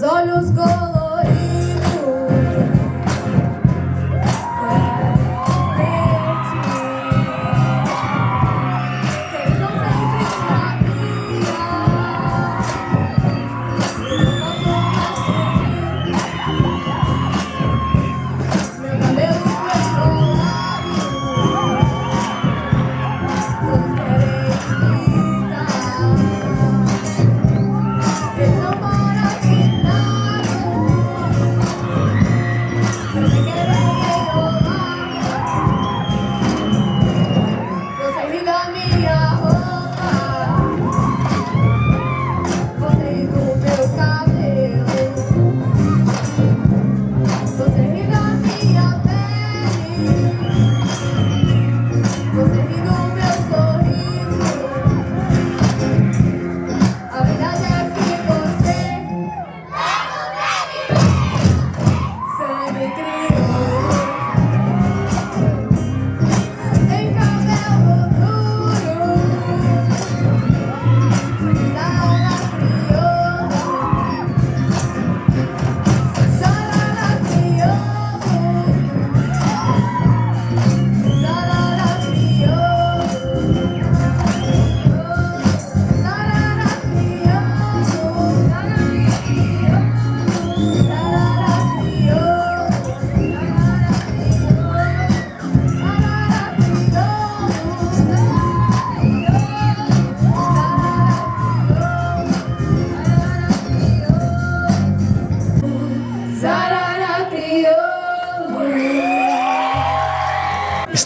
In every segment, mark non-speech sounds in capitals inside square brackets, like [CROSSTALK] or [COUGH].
meus olhos.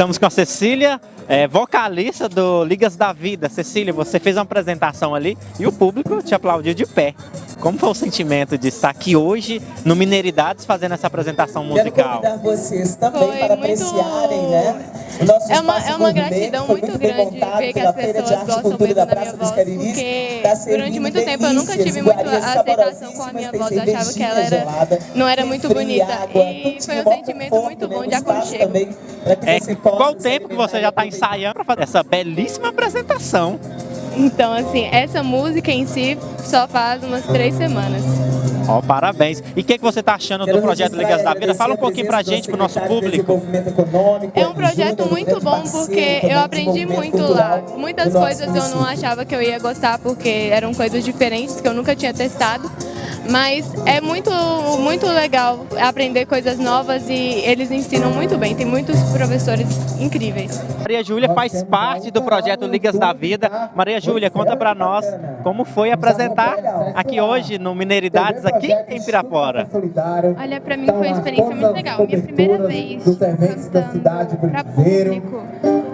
Estamos com a Cecília, é, vocalista do Ligas da Vida. Cecília, você fez uma apresentação ali e o público te aplaudiu de pé. Como foi o sentimento de estar aqui hoje no Mineiridades fazendo essa apresentação Quero musical? convidar vocês também Foi para muito- apreciarem, né? O nosso É uma- é uma gratidão muito grande ver que as pessoas gostam mesmo da da minha voz, porque durante muito tempo eu nunca tive muito iguarias a aceitação com a minha voz, eu achava que ela era, gelada, não era muito bonita. água, E foi um sentimento muito né? bom de aconchego. também para que É, qual se tempo que você já está ensaiando para fazer essa belíssima apresentação? Então, assim, essa música em si só faz umas três semanas. Ó, parabéns. E o que, que você está achando Quero do projeto Ligas da Vida? Fala um a pouquinho pra presença gente, do pro nosso público. É um projeto muito bom porque eu aprendi muito lá. Muitas coisas eu não achava que eu ia gostar porque eram coisas diferentes que eu nunca tinha testado. Mas é muito, muito legal aprender coisas novas e eles ensinam muito bem. Tem muitos professores incríveis. Maria Júlia faz parte do projeto Ligas da Vida. Maria Júlia, conta pra nós como foi apresentar aqui hoje no Mineiridades, aqui em Pirapora. Olha, pra mim foi uma experiência muito legal. Minha primeira vez cantando pra público.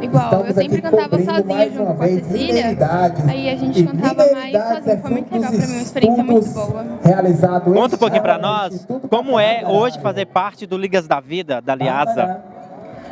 Igual, eu sempre cantava sozinha junto com a Cecília. Aí a gente cantava mais sozinho. Foi muito legal pra mim, uma experiência muito boa. Conta um pouquinho pra nós como é hoje fazer parte do Ligas da Vida, da Liasa.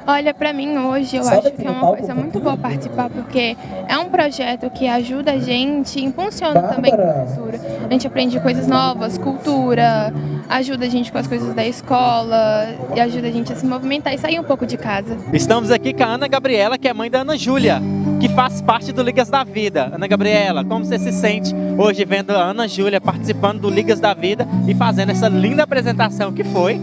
Olha, pra mim hoje eu Sobe acho que é uma coisa muito boa participar, porque é um projeto que ajuda a gente, impulsiona também a cultura. A gente aprende coisas novas, cultura, ajuda a gente com as coisas da escola, e ajuda a gente a se movimentar e sair um pouco de casa. Estamos aqui com a Ana Gabriela, que é mãe da Ana Júlia, que faz parte do Ligas da Vida. Ana Gabriela, como você se sente hoje vendo a Ana Júlia participando do Ligas da Vida e fazendo essa linda apresentação que foi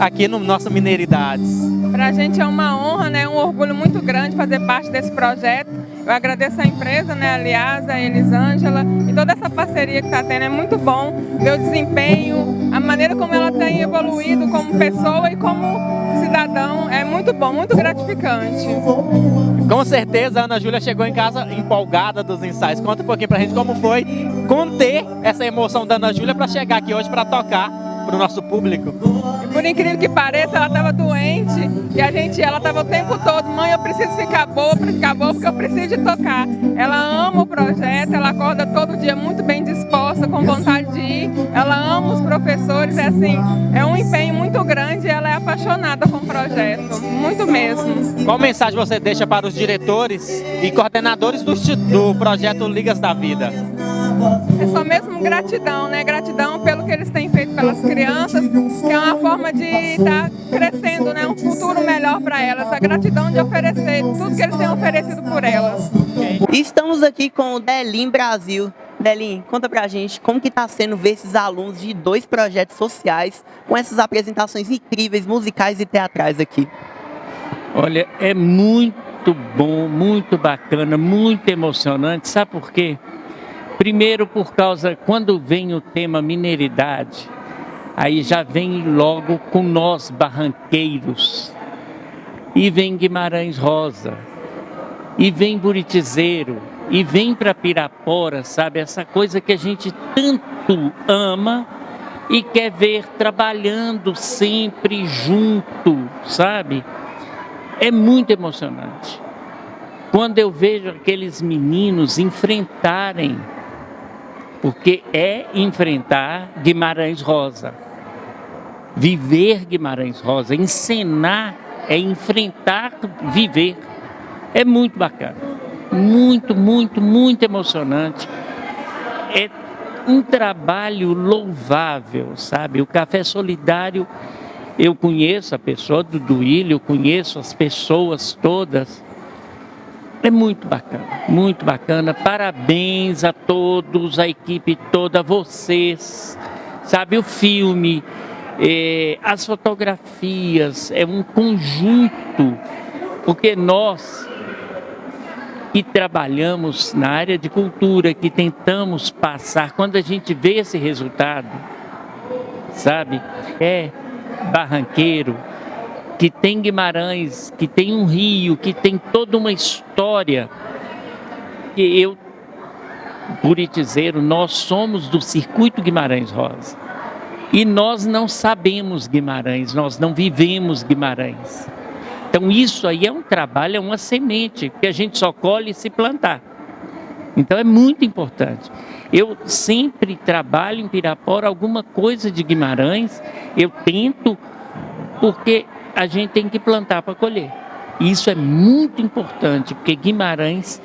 aqui no nosso Mineiridades? Para a gente é uma honra, né, um orgulho muito grande fazer parte desse projeto. Eu agradeço a empresa, né, aliás, a Elisângela e toda essa parceria que está tendo. É muito bom ver o desempenho, a maneira como ela tem evoluído como pessoa e como cidadão. É muito bom, muito gratificante. Com certeza a Ana Júlia chegou em casa empolgada dos ensaios. Conta um pouquinho pra gente como foi conter essa emoção da Ana Júlia para chegar aqui hoje para tocar pro nosso público. Por incrível que pareça, ela estava doente e a gente, ela estava o tempo todo, mãe, eu preciso ficar boa, para ficar boa, porque eu preciso de tocar. Ela ama o projeto, ela acorda todo dia muito bem disposta, com vontade de ir. Ela ama os professores, é assim, é um empenho muito grande e ela é apaixonada com o projeto, muito mesmo. Qual mensagem você deixa para os diretores e coordenadores do, do projeto Ligas da Vida? É só mesmo gratidão, né? Gratidão pelo que eles têm feito pelas crianças, que é uma forma de estar crescendo, né? Um futuro melhor para elas. A gratidão de oferecer tudo que eles têm oferecido por elas. Estamos aqui com o Delim Brasil. Delin, conta pra gente como que tá sendo ver esses alunos de dois projetos sociais com essas apresentações incríveis, musicais e teatrais aqui. Olha, é muito bom, muito bacana, muito emocionante. Sabe por quê? Primeiro por causa, quando vem o tema mineiridade, aí já vem logo com nós barranqueiros. E vem Guimarães Rosa, e vem Buritizeiro, e vem para Pirapora, sabe? Essa coisa que a gente tanto ama e quer ver trabalhando sempre junto, sabe? É muito emocionante. Quando eu vejo aqueles meninos enfrentarem, porque é enfrentar Guimarães Rosa, viver Guimarães Rosa, encenar é enfrentar, viver. É muito bacana muito, muito, muito emocionante. É um trabalho louvável, sabe? O Café Solidário, eu conheço a pessoa do Duílio, eu conheço as pessoas todas. É muito bacana, muito bacana. Parabéns a todos, a equipe toda, vocês. Sabe, o filme, é, as fotografias, é um conjunto, porque nós que trabalhamos na área de cultura, que tentamos passar, quando a gente vê esse resultado, sabe, é barranqueiro, que tem Guimarães, que tem um rio, que tem toda uma história, que eu, buritizeiro, nós somos do circuito Guimarães Rosa. E nós não sabemos Guimarães, nós não vivemos Guimarães. Então isso aí é um trabalho, é uma semente que a gente só colhe se plantar. Então é muito importante. Eu sempre trabalho em Pirapora alguma coisa de Guimarães, eu tento, porque a gente tem que plantar para colher. Isso é muito importante, porque Guimarães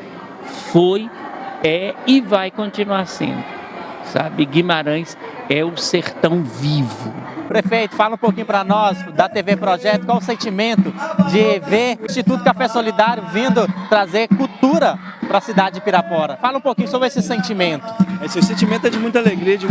foi, é e vai continuar sendo. Sabe, Guimarães é o sertão vivo. Prefeito, fala um pouquinho para nós da TV Projeto, qual o sentimento de ver o Instituto Café Solidário vindo trazer cultura para a cidade de Pirapora. Fala um pouquinho sobre esse sentimento. Esse sentimento é de muita alegria, de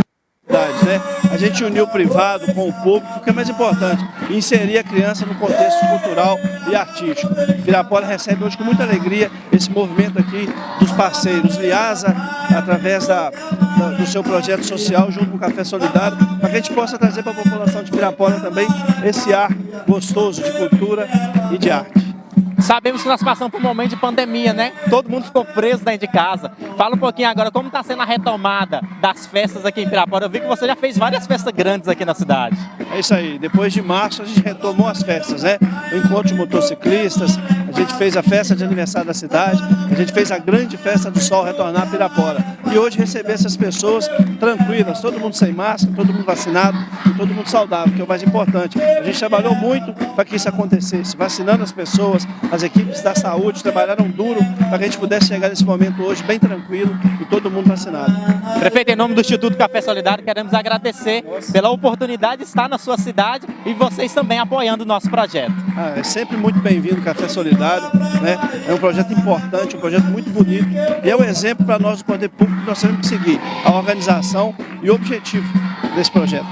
né? A gente uniu o privado com o público, o que é mais importante, inserir a criança no contexto cultural e artístico. Pirapora recebe hoje com muita alegria esse movimento aqui dos parceiros, Liasa, através da, do seu projeto social, junto com o Café Solidário, para que a gente possa trazer para a população de Pirapora também esse ar gostoso de cultura e de arte. Sabemos que nós passamos por um momento de pandemia, né? Todo mundo ficou preso dentro de casa. Fala um pouquinho agora, como está sendo a retomada das festas aqui em Pirapora? Eu vi que você já fez várias festas grandes aqui na cidade. É isso aí, depois de março a gente retomou as festas, né? O encontro de motociclistas, a gente fez a festa de aniversário da cidade, a gente fez a grande festa do sol retornar a Pirapora. E hoje receber essas pessoas tranquilas, todo mundo sem máscara, todo mundo vacinado todo mundo saudável, que é o mais importante. A gente trabalhou muito para que isso acontecesse, vacinando as pessoas, as equipes da saúde trabalharam duro para que a gente pudesse chegar nesse momento hoje bem tranquilo e todo mundo vacinado. Prefeito, em nome do Instituto Café Solidário, queremos agradecer Nossa. pela oportunidade de estar na sua cidade e vocês também apoiando o nosso projeto. Ah, é sempre muito bem-vindo o Café Solidário, né? é um projeto importante, um projeto muito bonito e é um exemplo para nós do poder público que nós temos que seguir, a organização e o objetivo desse projeto.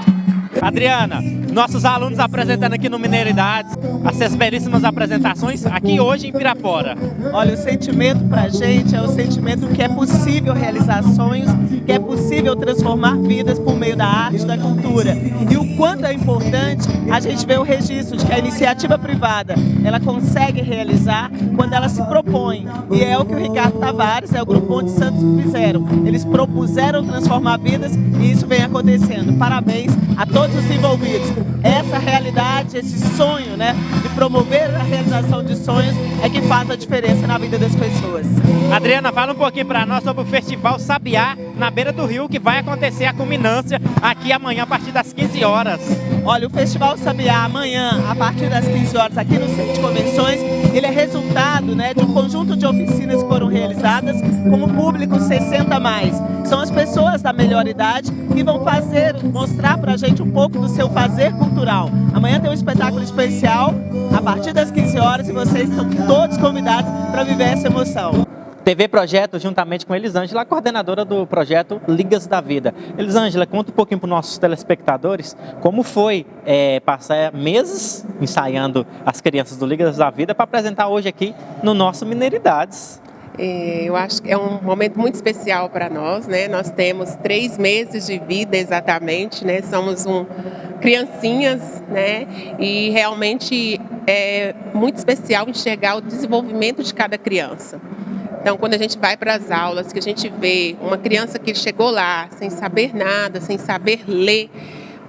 Adriana, nossos alunos apresentando aqui no Mineiridades, essas belíssimas apresentações aqui hoje em Pirapora. Olha, o sentimento pra gente é o sentimento que é possível realizar sonhos, que é possível transformar vidas por meio da arte, da cultura. E o quanto é importante a gente ver o registro de que a iniciativa privada, ela consegue realizar quando ela se propõe. E é o que o Ricardo Tavares e o Grupo Monte Santos fizeram. Eles propuseram transformar vidas e isso vem acontecendo. Parabéns a todos os envolvidos. Essa realidade, esse sonho, né, de promover a realização de sonhos é que faz a diferença na vida das pessoas. Adriana, fala um pouquinho para nós sobre o Festival Sabiá na beira do rio, que vai acontecer a culminância aqui amanhã a partir das 15 horas. Olha, o Festival Sabiá amanhã, a partir das 15 horas, aqui no Centro de Convenções, ele é resultado né, de um conjunto de oficinas que foram realizadas com o público 60 mais. São as pessoas da melhor idade que vão fazer, mostrar pra gente um pouco do seu fazer cultural. Amanhã tem um espetáculo especial, a partir das 15 horas, e vocês estão todos convidados para viver essa emoção. TV Projeto, juntamente com Elisângela, coordenadora do projeto Ligas da Vida. Elisângela, conta um pouquinho para os nossos telespectadores como foi é, passar meses ensaiando as crianças do Ligas da Vida para apresentar hoje aqui no nosso Mineiridades. É, eu acho que é um momento muito especial para nós, né? Nós temos três meses de vida exatamente, né? Somos um, criancinhas, né? E realmente é muito especial enxergar o desenvolvimento de cada criança. Então, quando a gente vai para as aulas, que a gente vê uma criança que chegou lá sem saber nada, sem saber ler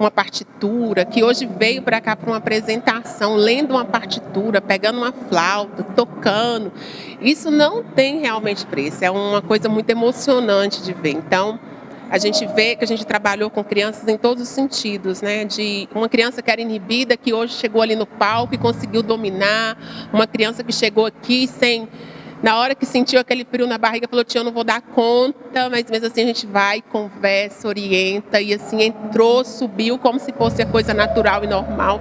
uma partitura, que hoje veio para cá para uma apresentação, lendo uma partitura, pegando uma flauta, tocando, isso não tem realmente preço, é uma coisa muito emocionante de ver. Então, a gente vê que a gente trabalhou com crianças em todos os sentidos, né? De uma criança que era inibida, que hoje chegou ali no palco e conseguiu dominar, uma criança que chegou aqui sem na hora que sentiu aquele frio na barriga, falou, tia, eu não vou dar conta, mas mesmo assim a gente vai, conversa, orienta, e assim entrou, subiu como se fosse a coisa natural e normal.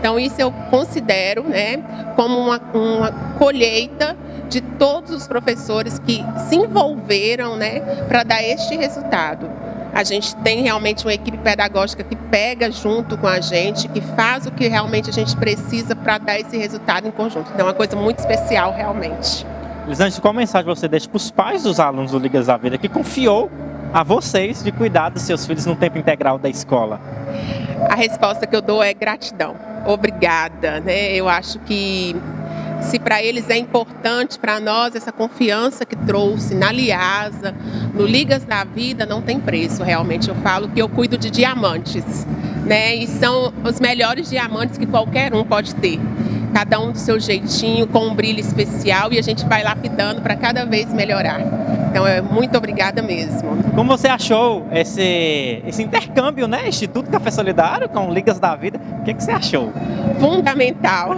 Então isso eu considero né, como uma, uma colheita de todos os professores que se envolveram né, para dar este resultado. A gente tem realmente uma equipe pedagógica que pega junto com a gente, que faz o que realmente a gente precisa para dar esse resultado em conjunto. Então é uma coisa muito especial realmente. Lisante, qual mensagem você deixa para os pais dos alunos do Ligas da Vida que confiou a vocês de cuidar dos seus filhos no tempo integral da escola? A resposta que eu dou é gratidão. Obrigada. Né? Eu acho que se para eles é importante, para nós, essa confiança que trouxe na Liasa, no Ligas da Vida, não tem preço. Realmente, eu falo que eu cuido de diamantes. Né? E são os melhores diamantes que qualquer um pode ter cada um do seu jeitinho, com um brilho especial e a gente vai lapidando para cada vez melhorar. Então, é muito obrigada mesmo. Como você achou esse, esse intercâmbio, né? Instituto Café Solidário com Ligas da Vida, o que, que você achou? Fundamental.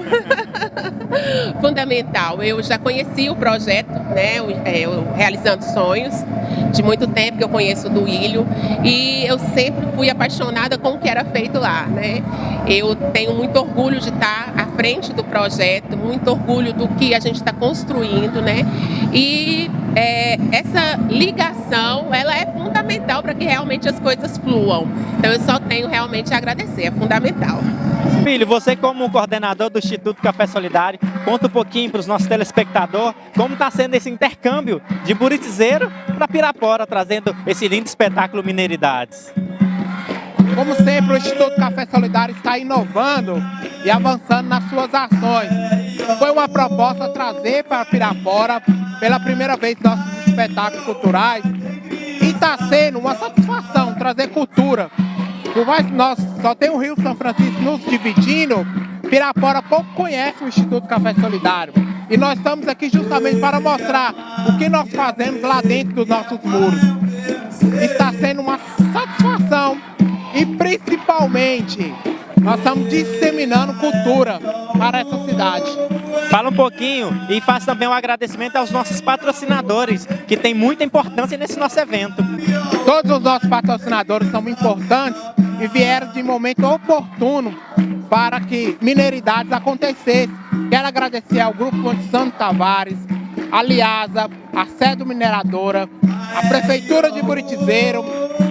[LAUGHS] Fundamental. Eu já conheci o projeto, né? O, é, o Realizando Sonhos, de muito tempo que eu conheço do Ilho e eu sempre fui apaixonada com o que era feito lá, né? Eu tenho muito orgulho de estar frente do projeto, muito orgulho do que a gente está construindo, né? E é, essa ligação, ela é fundamental para que realmente as coisas fluam. Então eu só tenho realmente a agradecer, é fundamental. Filho, você como coordenador do Instituto Café Solidário, conta um pouquinho para os nossos telespectadores como está sendo esse intercâmbio de Buritizeiro para Pirapora, trazendo esse lindo espetáculo Mineiridades. Como sempre, o Instituto Café Solidário está inovando e avançando nas suas ações. Foi uma proposta trazer para Pirapora, pela primeira vez, nossos espetáculos culturais. E está sendo uma satisfação trazer cultura. Por mais que nós só tem o Rio São Francisco nos dividindo, Pirapora pouco conhece o Instituto Café Solidário. E nós estamos aqui justamente para mostrar o que nós fazemos lá dentro dos nossos muros. Está sendo uma principalmente nós estamos disseminando cultura para essa cidade. Fala um pouquinho e faz também um agradecimento aos nossos patrocinadores, que tem muita importância nesse nosso evento. Todos os nossos patrocinadores são importantes e vieram de momento oportuno para que Mineiridades acontecesse. Quero agradecer ao Grupo Santo Tavares, a Liasa, a Sede Mineradora, a Prefeitura de Buritizeiro,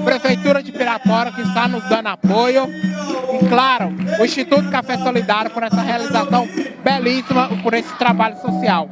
Prefeitura de Pirapora que está nos dando apoio e, claro, o Instituto Café Solidário por essa realização belíssima, por esse trabalho social.